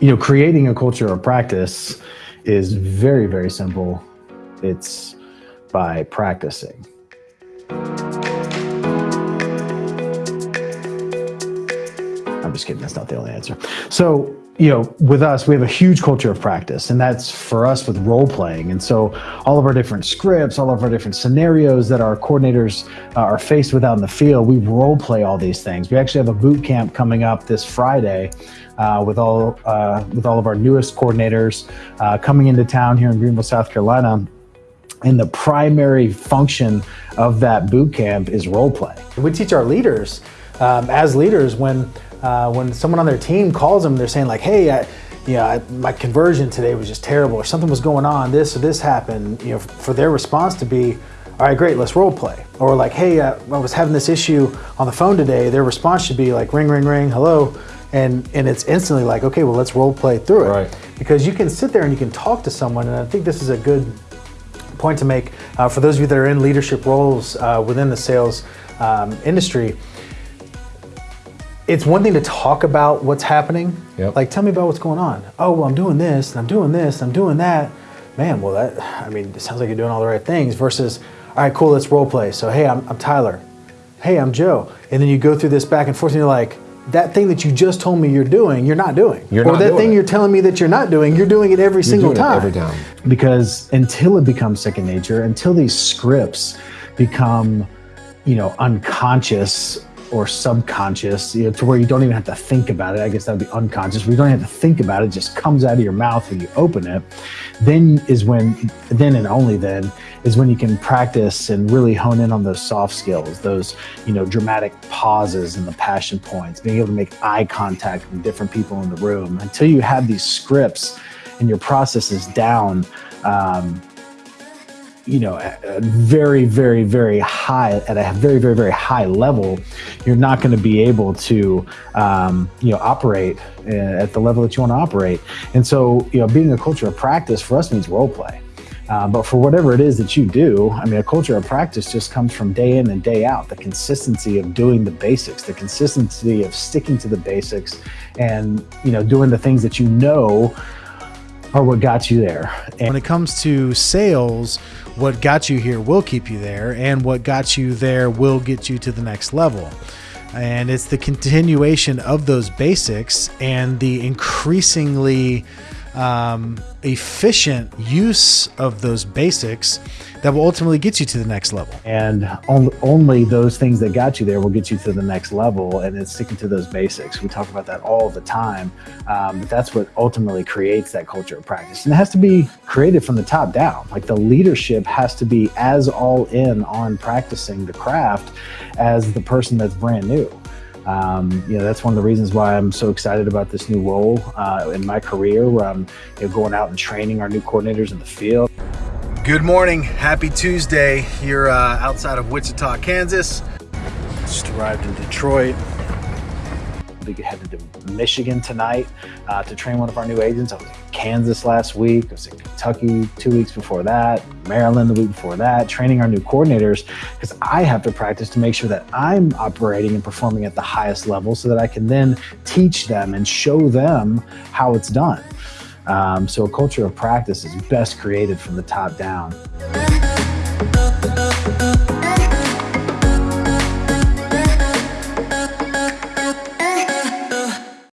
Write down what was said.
you know, creating a culture of practice is very, very simple. It's by practicing. I'm just kidding. That's not the only answer. So, you know, with us, we have a huge culture of practice, and that's for us with role playing. And so, all of our different scripts, all of our different scenarios that our coordinators uh, are faced with out in the field, we role play all these things. We actually have a boot camp coming up this Friday uh, with all uh, with all of our newest coordinators uh, coming into town here in Greenville, South Carolina. And the primary function of that boot camp is role play. We teach our leaders, um, as leaders, when uh, when someone on their team calls them, they're saying like, "Hey, I, you know, I, my conversion today was just terrible, or something was going on, this or this happened." You know, for their response to be, "All right, great, let's role play," or like, "Hey, uh, I was having this issue on the phone today." Their response should be like, "Ring, ring, ring, hello." And, and it's instantly like, okay, well, let's role play through it. Right. Because you can sit there and you can talk to someone, and I think this is a good point to make uh, for those of you that are in leadership roles uh, within the sales um, industry it's one thing to talk about what's happening. Yep. Like, tell me about what's going on. Oh, well, I'm doing this, and I'm doing this, and I'm doing that. Man, well, that, I mean, it sounds like you're doing all the right things versus, all right, cool, let's role play. So, hey, I'm, I'm Tyler. Hey, I'm Joe. And then you go through this back and forth, and you're like, that thing that you just told me you're doing, you're not doing. You're or not that thing it. you're telling me that you're not doing, you're doing it every You're single doing it time. every time. because until it becomes second nature, until these scripts become, you know, unconscious or subconscious, you know, to where you don't even have to think about it. I guess that would be unconscious. You don't have to think about it; it just comes out of your mouth when you open it. Then is when, then and only then is when you can practice and really hone in on those soft skills, those you know dramatic pauses and the passion points, being able to make eye contact with different people in the room. Until you have these scripts and your processes down. Um, you know, very, very, very high, at a very, very, very high level, you're not going to be able to, um, you know, operate uh, at the level that you want to operate. And so, you know, being a culture of practice for us means role play. Uh, but for whatever it is that you do, I mean, a culture of practice just comes from day in and day out. The consistency of doing the basics, the consistency of sticking to the basics, and you know, doing the things that you know are what got you there. And When it comes to sales, what got you here will keep you there, and what got you there will get you to the next level. And it's the continuation of those basics and the increasingly um, efficient use of those basics that will ultimately get you to the next level. and on, only those things that got you there will get you to the next level and it's sticking to those basics. We talk about that all the time um, but that's what ultimately creates that culture of practice. And it has to be created from the top down. Like the leadership has to be as all in on practicing the craft as the person that's brand new um, you know that's one of the reasons why I'm so excited about this new role uh, in my career where I'm you know, going out and training our new coordinators in the field Good morning. Happy Tuesday here uh, outside of Wichita, Kansas. Just arrived in Detroit. We headed to Michigan tonight uh, to train one of our new agents. I was in Kansas last week. I was in Kentucky two weeks before that, Maryland the week before that, training our new coordinators because I have to practice to make sure that I'm operating and performing at the highest level so that I can then teach them and show them how it's done. Um, so a culture of practice is best created from the top down.